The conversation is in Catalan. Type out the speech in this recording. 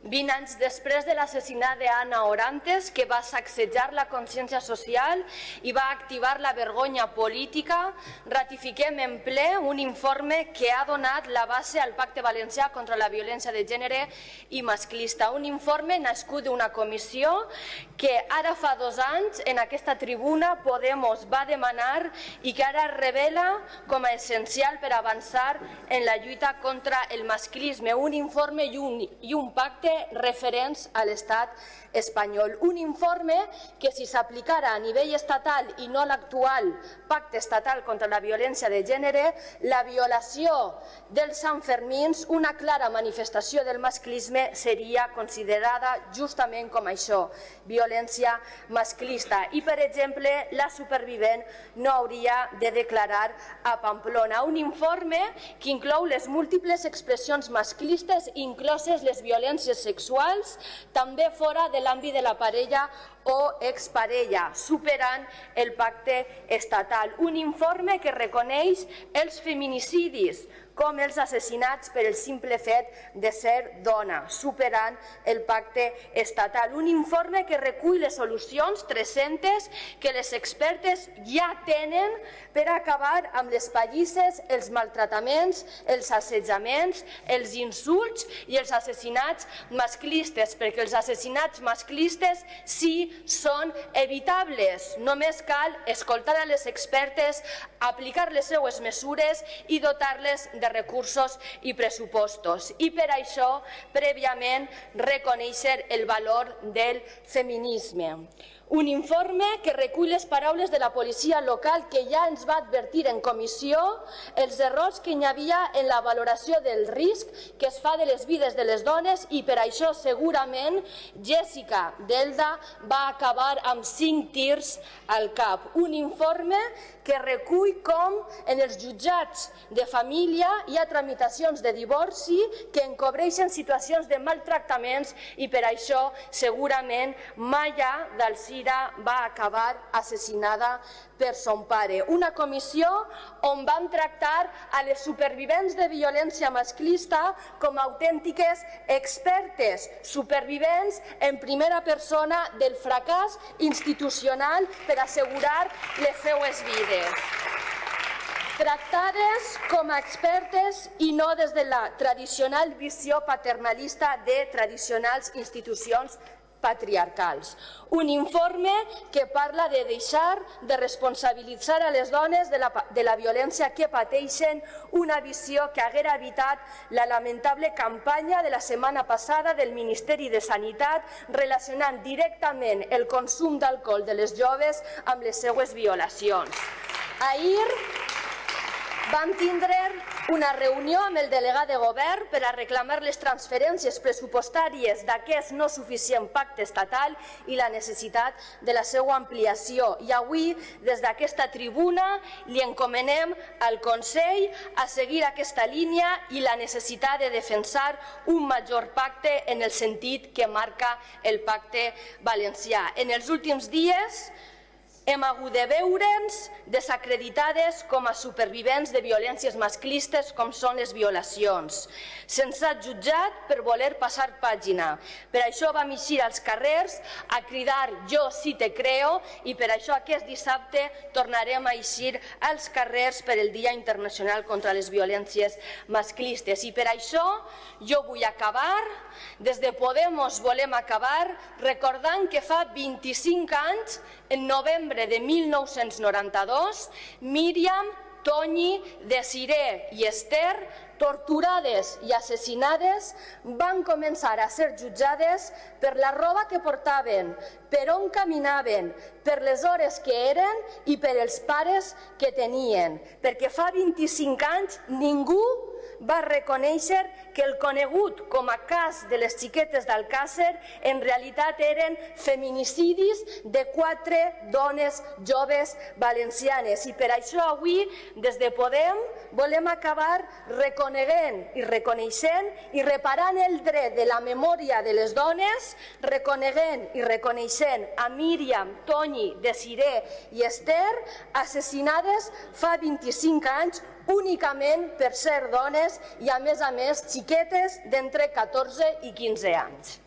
20 anys després de l'assassinat d'Anna Orantes, que va sacsejar la consciència social i va activar la vergonya política, ratifiquem en ple un informe que ha donat la base al Pacte Valencià contra la violència de gènere i masclista. Un informe nascut d'una comissió que ara fa dos anys en aquesta tribuna Podemos va demanar i que ara revela com a essencial per avançar en la lluita contra el masclisme. Un informe i un, i un pacte referents a l'estat espanyol. Un informe que si s'aplicara a nivell estatal i no l'actual pacte estatal contra la violència de gènere, la violació dels Sanfermins, una clara manifestació del masclisme, seria considerada justament com això, violència masclista. I, per exemple, la supervivent no hauria de declarar a Pamplona. Un informe que inclou les múltiples expressions masclistes, incloses les violències sexuals, també fora de l'àmbit de la parella o exparella, superant el pacte estatal. Un informe que reconeix els feminicidis com els assassinats per el simple fet de ser dona, superant el pacte estatal. Un informe que recull les solucions 300 que les expertes ja tenen per acabar amb les pallisses, els maltrataments, els assetjaments, els insults i els assassinats masclistes, perquè els assassinats masclistes sí són evitables. Només cal escoltar a les expertes, aplicar les seues mesures i dotar-les de recursos i pressupostos. I per això, prèviament, reconèixer el valor del feminisme. Un informe que recull les paraules de la policia local que ja ens va advertir en comissió els errors que hi havia en la valoració del risc que es fa de les vides de les dones i per això segurament Jessica Delda va acabar amb cinc tirs al cap. Un informe que recull com en els jutjats de família hi ha tramitacions de divorci que encobreixen situacions de maltractaments i per això segurament Maya d'Alcina Rovira va acabar assassinada per son pare. Una comissió on van tractar a les supervivents de violència masclista com a autèntiques expertes, supervivents en primera persona del fracàs institucional per assegurar les seues vides tractades com a expertes i no des de la tradicional visió paternalista de tradicionals institucions patriarcals. Un informe que parla de deixar de responsabilitzar a les dones de la, de la violència que pateixen, una visió que haguera evitat la lamentable campanya de la setmana passada del Ministeri de Sanitat relacionant directament el consum d'alcohol de les joves amb les seues violacions. Ahir vam tindre una reunió amb el delegat de govern per a reclamar les transferències pressupostàries d'aquest no suficient pacte estatal i la necessitat de la seva ampliació. I avui, des d'aquesta tribuna, li encomanem al Consell a seguir aquesta línia i la necessitat de defensar un major pacte en el sentit que marca el pacte valencià. En els últims dies, hem hagut de veure'ns desacreditades com a supervivents de violències masclistes com són les violacions. Se'ns ha jutjat per voler passar pàgina. Per això vam eixir als carrers a cridar jo sí te creo i per això aquest dissabte tornarem a eixir als carrers per el Dia Internacional contra les Violències Masclistes. I per això jo vull acabar, des de Podemos volem acabar recordant que fa 25 anys en novembre de 1992, Míriam, Toñi, Desiré i Esther, torturades i assassinades, van començar a ser jutjades per la roba que portaven, per on caminaven, per les hores que eren i per els pares que tenien, perquè fa 25 anys ningú va reconèixer que el conegut com a cas de les xiquetes d'Alcàsser en realitat eren feminicidis de quatre dones joves valencianes. I per això avui, des de Podem, volem acabar reconeguent i reconeixent i reparant el dret de la memòria de les dones, reconeguent i reconeixent a Míriam, Toni, Desiré i Esther, assassinades fa 25 anys únicament per ser dones i, a més a més, xiquetes d'entre 14 i 15 anys.